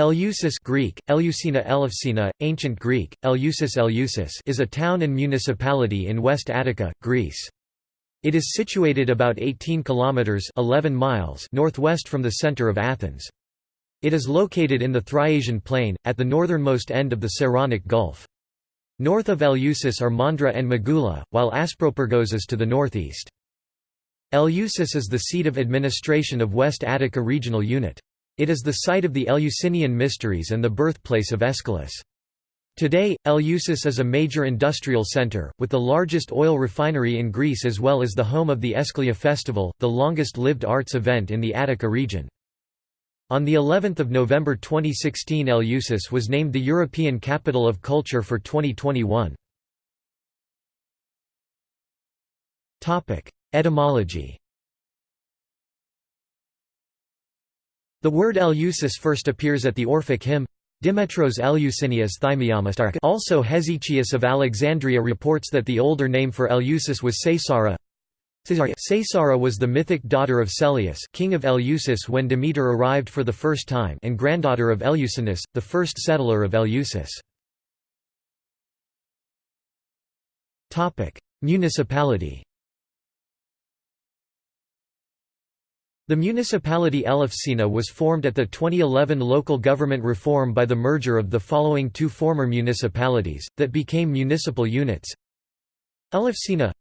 Eleusis Greek, Eleusina Elefsina, Ancient Greek, Eleusis Eleusis is a town and municipality in West Attica, Greece. It is situated about 18 kilometers 11 miles northwest from the center of Athens. It is located in the Thriasian plain, at the northernmost end of the Saronic Gulf. North of Eleusis are Mandra and Magoula, while Aspropyrgos is to the northeast. Eleusis is the seat of administration of West Attica Regional Unit. It is the site of the Eleusinian Mysteries and the birthplace of Aeschylus. Today, Eleusis is a major industrial center, with the largest oil refinery in Greece as well as the home of the Aeschylia Festival, the longest-lived arts event in the Attica region. On the 11th of November 2016 Eleusis was named the European Capital of Culture for 2021. Etymology The word Eleusis first appears at the Orphic hymn, Dimetros Eleusinias Thymiamas Also Hesychius of Alexandria reports that the older name for Eleusis was Saesara. Saesara was the mythic daughter of Celeus king of Eleusis when Demeter arrived for the first time and granddaughter of Eleusinus, the first settler of Eleusis. Municipality The municipality Elefsina was formed at the 2011 local government reform by the merger of the following two former municipalities, that became municipal units. Elefsina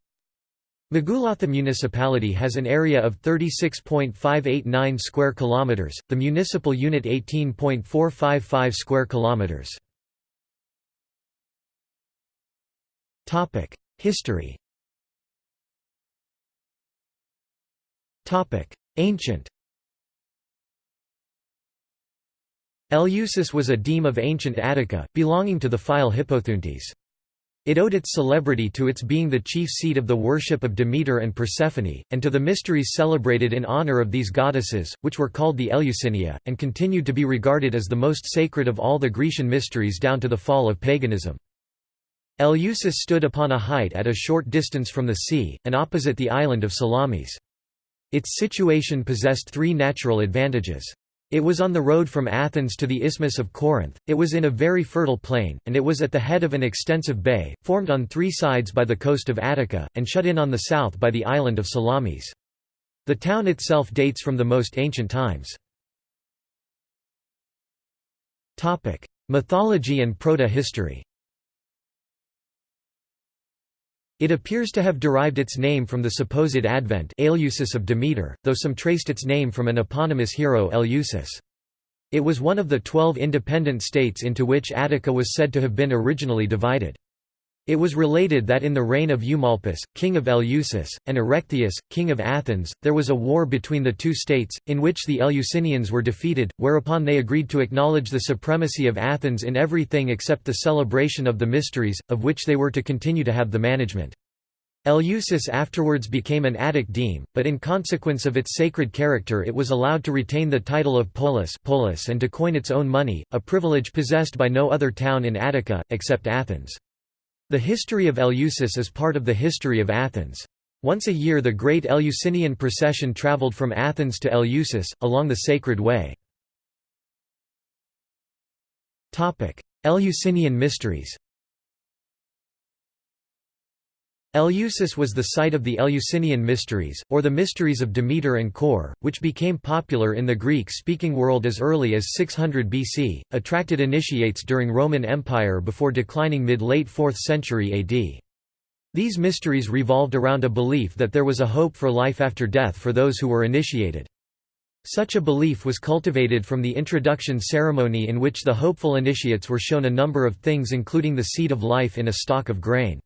Megulatha municipality has an area of 36.589 square kilometers, the municipal unit 18.455 square kilometers. Topic: History. Topic: Ancient Eleusis was a deme of ancient Attica, belonging to the phyle Hippothontis. It owed its celebrity to its being the chief seat of the worship of Demeter and Persephone, and to the mysteries celebrated in honor of these goddesses, which were called the Eleusinia, and continued to be regarded as the most sacred of all the Grecian mysteries down to the fall of paganism. Eleusis stood upon a height at a short distance from the sea, and opposite the island of Salamis. Its situation possessed three natural advantages. It was on the road from Athens to the Isthmus of Corinth, it was in a very fertile plain, and it was at the head of an extensive bay, formed on three sides by the coast of Attica, and shut in on the south by the island of Salamis. The town itself dates from the most ancient times. Mythology and proto-history It appears to have derived its name from the supposed advent Eleusis of Demeter, though some traced its name from an eponymous hero Eleusis. It was one of the twelve independent states into which Attica was said to have been originally divided. It was related that in the reign of Eumolpus, king of Eleusis, and Erechtheus, king of Athens, there was a war between the two states, in which the Eleusinians were defeated, whereupon they agreed to acknowledge the supremacy of Athens in everything except the celebration of the mysteries, of which they were to continue to have the management. Eleusis afterwards became an Attic deme, but in consequence of its sacred character it was allowed to retain the title of polis, polis and to coin its own money, a privilege possessed by no other town in Attica, except Athens. The history of Eleusis is part of the history of Athens. Once a year the great Eleusinian procession travelled from Athens to Eleusis, along the Sacred Way. Eleusinian mysteries Eleusis was the site of the Eleusinian Mysteries, or the Mysteries of Demeter and Kore, which became popular in the Greek-speaking world as early as 600 BC, attracted initiates during Roman Empire before declining mid-late 4th century AD. These mysteries revolved around a belief that there was a hope for life after death for those who were initiated. Such a belief was cultivated from the introduction ceremony in which the hopeful initiates were shown a number of things including the seed of life in a stalk of grain.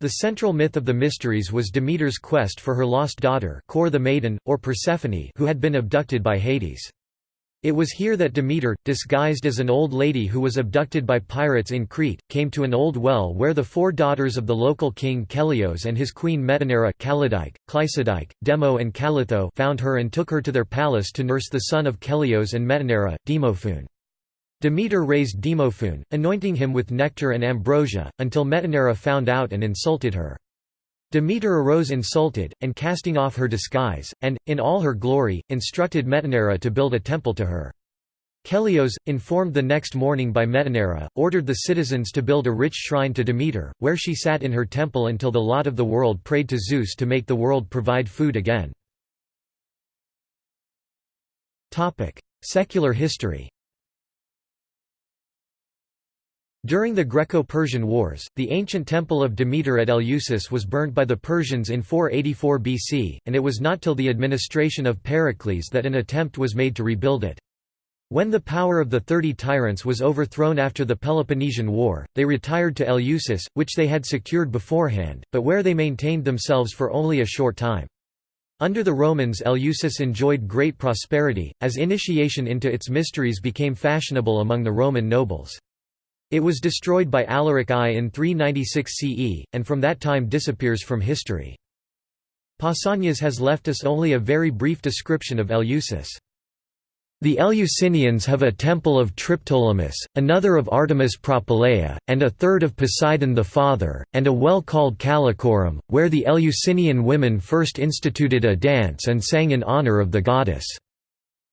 The central myth of the Mysteries was Demeter's quest for her lost daughter Kore the Maiden, or Persephone who had been abducted by Hades. It was here that Demeter, disguised as an old lady who was abducted by pirates in Crete, came to an old well where the four daughters of the local king Keleos and his queen Metaneira Callidice, Cleisidice, Demo and Callithoe found her and took her to their palace to nurse the son of Keleos and Metaneira, Demophoon. Demeter raised Demophoon, anointing him with nectar and ambrosia, until Metaneira found out and insulted her. Demeter arose insulted, and casting off her disguise, and, in all her glory, instructed Metaneira to build a temple to her. Keleos, informed the next morning by Metaneira, ordered the citizens to build a rich shrine to Demeter, where she sat in her temple until the lot of the world prayed to Zeus to make the world provide food again. Secular history During the Greco-Persian Wars, the ancient temple of Demeter at Eleusis was burnt by the Persians in 484 BC, and it was not till the administration of Pericles that an attempt was made to rebuild it. When the power of the Thirty Tyrants was overthrown after the Peloponnesian War, they retired to Eleusis, which they had secured beforehand, but where they maintained themselves for only a short time. Under the Romans Eleusis enjoyed great prosperity, as initiation into its mysteries became fashionable among the Roman nobles. It was destroyed by Alaric I in 396 CE, and from that time disappears from history. Pausanias has left us only a very brief description of Eleusis. The Eleusinians have a temple of Triptolemus, another of Artemis Propylaea, and a third of Poseidon the Father, and a well called Callichorum, where the Eleusinian women first instituted a dance and sang in honor of the goddess.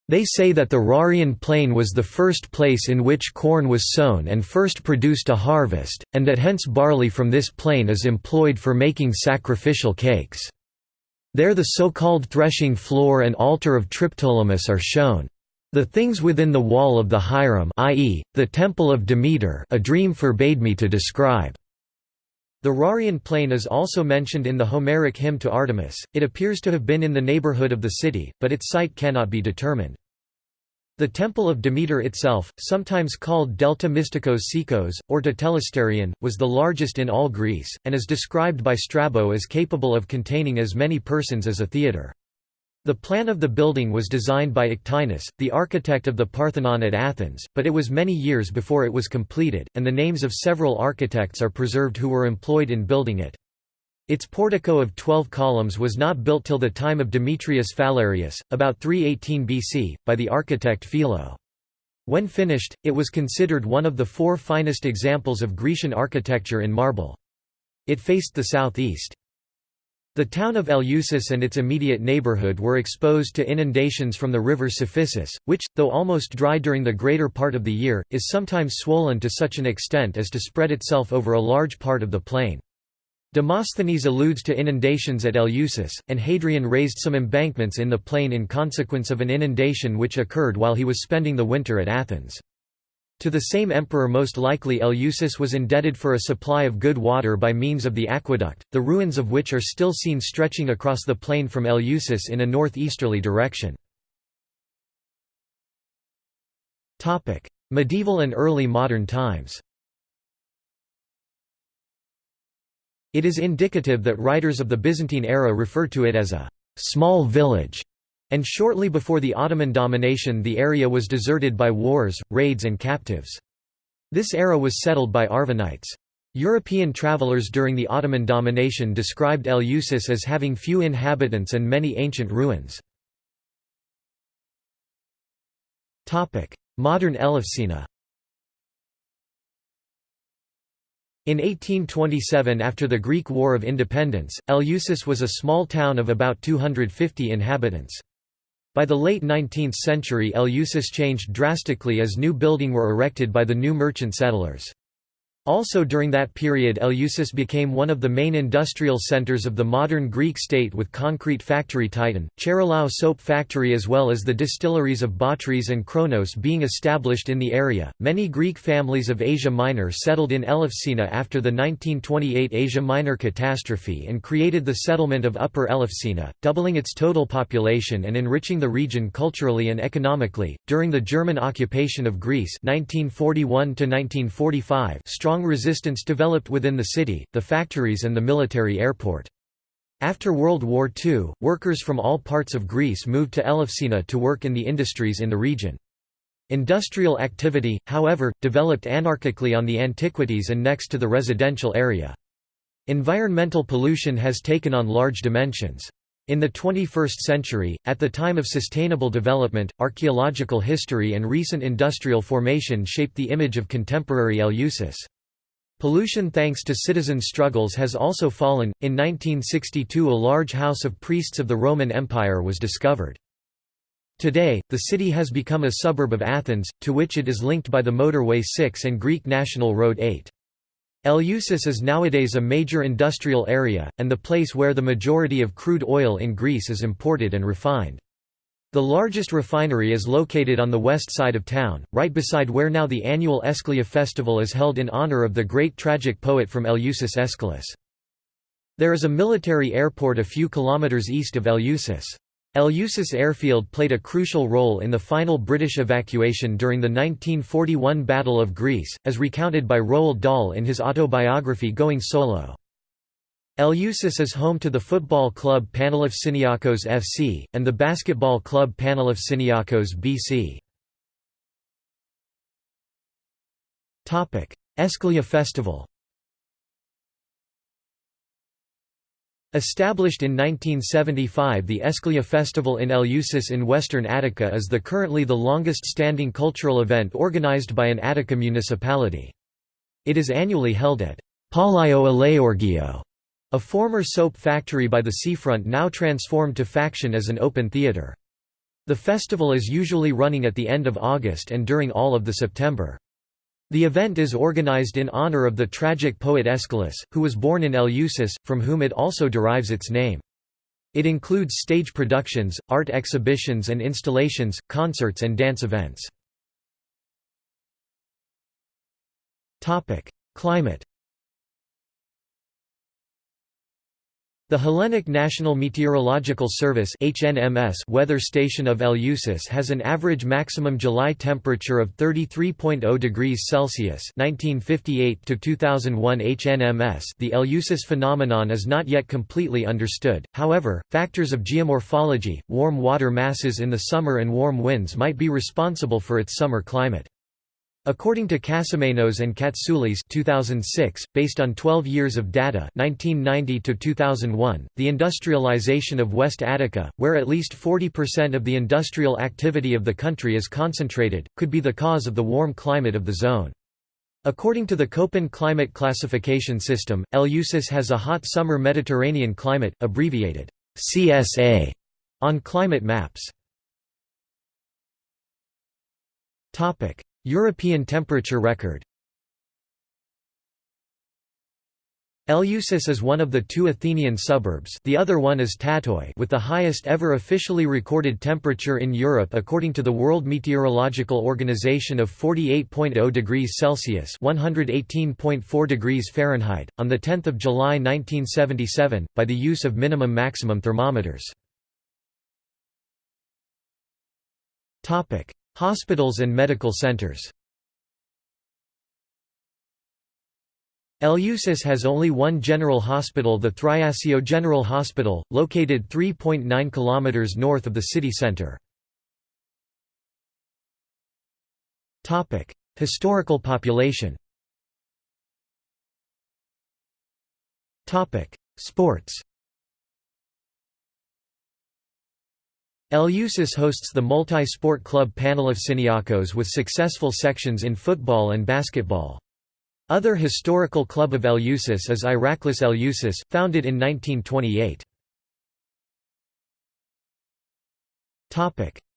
They say that the Rarian plain was the first place in which corn was sown and first produced a harvest, and that hence barley from this plain is employed for making sacrificial cakes. There the so-called threshing floor and altar of Triptolemus are shown. The things within the wall of the Hiram i.e., the Temple of Demeter a dream forbade me to describe. The Rarian plain is also mentioned in the Homeric hymn to Artemis, it appears to have been in the neighborhood of the city, but its site cannot be determined. The Temple of Demeter itself, sometimes called Delta Mystikos Sekos, or Tetelesterion, was the largest in all Greece, and is described by Strabo as capable of containing as many persons as a theatre. The plan of the building was designed by Ictinus, the architect of the Parthenon at Athens, but it was many years before it was completed, and the names of several architects are preserved who were employed in building it. Its portico of twelve columns was not built till the time of Demetrius Phalereus, about 318 BC, by the architect Philo. When finished, it was considered one of the four finest examples of Grecian architecture in marble. It faced the southeast. The town of Eleusis and its immediate neighborhood were exposed to inundations from the river Cephissus, which, though almost dry during the greater part of the year, is sometimes swollen to such an extent as to spread itself over a large part of the plain. Demosthenes alludes to inundations at Eleusis, and Hadrian raised some embankments in the plain in consequence of an inundation which occurred while he was spending the winter at Athens. To the same emperor most likely Eleusis was indebted for a supply of good water by means of the aqueduct, the ruins of which are still seen stretching across the plain from Eleusis in a northeasterly direction. Medieval and early modern times It is indicative that writers of the Byzantine era refer to it as a «small village» And shortly before the Ottoman domination the area was deserted by wars, raids and captives. This era was settled by Arvanites. European travelers during the Ottoman domination described Eleusis as having few inhabitants and many ancient ruins. Modern Elefsina In 1827 after the Greek War of Independence, Eleusis was a small town of about 250 inhabitants. By the late 19th century Eleusis changed drastically as new building were erected by the new merchant settlers. Also during that period Eleusis became one of the main industrial centers of the modern Greek state with concrete factory Titan, Charilau soap factory as well as the distilleries of Botrytis and Kronos being established in the area. Many Greek families of Asia Minor settled in Elefsina after the 1928 Asia Minor catastrophe and created the settlement of Upper Elefsina, doubling its total population and enriching the region culturally and economically. During the German occupation of Greece 1941 to 1945, strong strong resistance developed within the city, the factories and the military airport. After World War II, workers from all parts of Greece moved to Elefsina to work in the industries in the region. Industrial activity, however, developed anarchically on the antiquities and next to the residential area. Environmental pollution has taken on large dimensions. In the 21st century, at the time of sustainable development, archaeological history and recent industrial formation shaped the image of contemporary Eleusis. Pollution thanks to citizen struggles has also fallen. In 1962, a large house of priests of the Roman Empire was discovered. Today, the city has become a suburb of Athens, to which it is linked by the motorway 6 and Greek National Road 8. Eleusis is nowadays a major industrial area, and the place where the majority of crude oil in Greece is imported and refined. The largest refinery is located on the west side of town, right beside where now the annual Aeschylia festival is held in honor of the great tragic poet from Eleusis Aeschylus. There is a military airport a few kilometers east of Eleusis. Eleusis Airfield played a crucial role in the final British evacuation during the 1941 Battle of Greece, as recounted by Roald Dahl in his autobiography Going Solo. Eleusis is home to the football club Panelefsiniakos FC, and the basketball club Panelefsiniakos BC. Aeschylia Festival Established in 1975 the Aeschylia Festival in Eleusis in western Attica is the currently the longest-standing cultural event organized by an Attica municipality. It is annually held at Palio Eleorgio, a former soap factory by the seafront now transformed to Faction as an open theatre. The festival is usually running at the end of August and during all of the September. The event is organized in honor of the tragic poet Aeschylus, who was born in Eleusis, from whom it also derives its name. It includes stage productions, art exhibitions and installations, concerts and dance events. Climate The Hellenic National Meteorological Service HNMS weather station of Eleusis has an average maximum July temperature of 33.0 degrees Celsius 1958 to 2001 HNMS The Eleusis phenomenon is not yet completely understood, however, factors of geomorphology, warm water masses in the summer and warm winds might be responsible for its summer climate. According to Kassomenos and Katsoulis 2006, based on 12 years of data 1990 to 2001, the industrialization of West Attica, where at least 40% of the industrial activity of the country is concentrated, could be the cause of the warm climate of the zone. According to the Köppen climate classification system, Eleusis has a hot summer Mediterranean climate, abbreviated CSA, on climate maps. European temperature record Eleusis is one of the two Athenian suburbs the other one is Tatoi with the highest ever officially recorded temperature in Europe according to the World Meteorological Organization of 48.0 degrees Celsius (118.4 degrees Fahrenheit) on 10 July 1977, by the use of minimum-maximum thermometers. Hospitals and medical centers. Eleusis has only one general hospital the Thriasio General Hospital, located 3.9 km north of the city centre. Historical population. Sports Eleusis hosts the multi-sport club Panelefsiniakos with successful sections in football and basketball. Other historical club of Eleusis is Iraklis Eleusis, founded in 1928.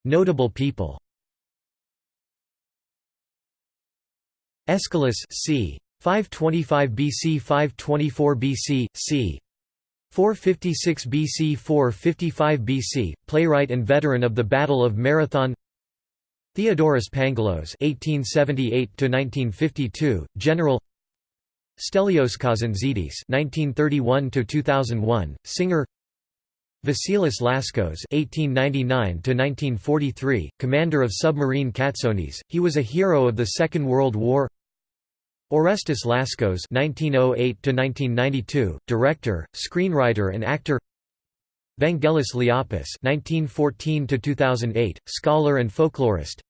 Notable people Aeschylus c. 525 BC 524 BC, c. 456 BC 455 BC, playwright and veteran of the Battle of Marathon Theodoros Pangalos (1878–1952), general. Stelios Kazantzidis (1931–2001), singer. Vasilis Laskos (1899–1943), commander of submarine Katsonis. He was a hero of the Second World War. Orestes Laskos (1908–1992), director, screenwriter, and actor. Vangelis Liapis (1914–2008), scholar and folklorist.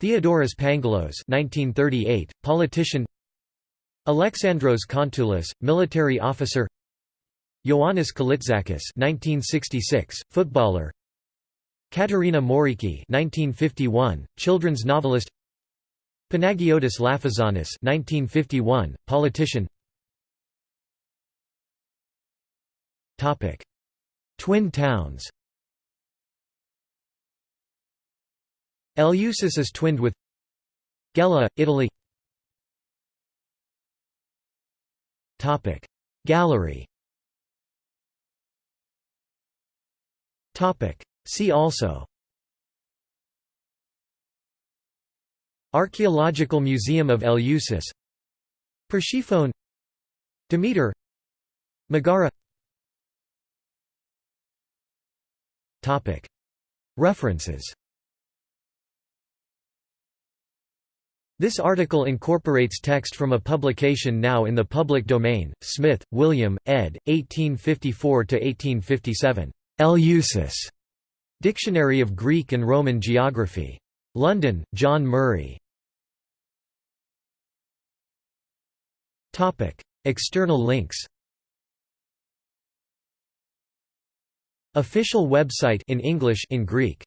Theodoros Pangalos (1938), politician. Alexandros Kontoulis, military officer. Ioannis Kalitzakis (1966), footballer. Katerina Moriki (1951), children's novelist. Panagiotis Lafazanis 1951, politician Topic. Twin towns Eleusis is twinned with Gela, Italy Topic. Gallery Topic. See also Archaeological Museum of Eleusis Persephone Demeter Megara References This article incorporates text from a publication now in the public domain, Smith, William, ed. 1854–1857. Eleusis. Dictionary of Greek and Roman Geography. London, John Murray. External links Official website in English in Greek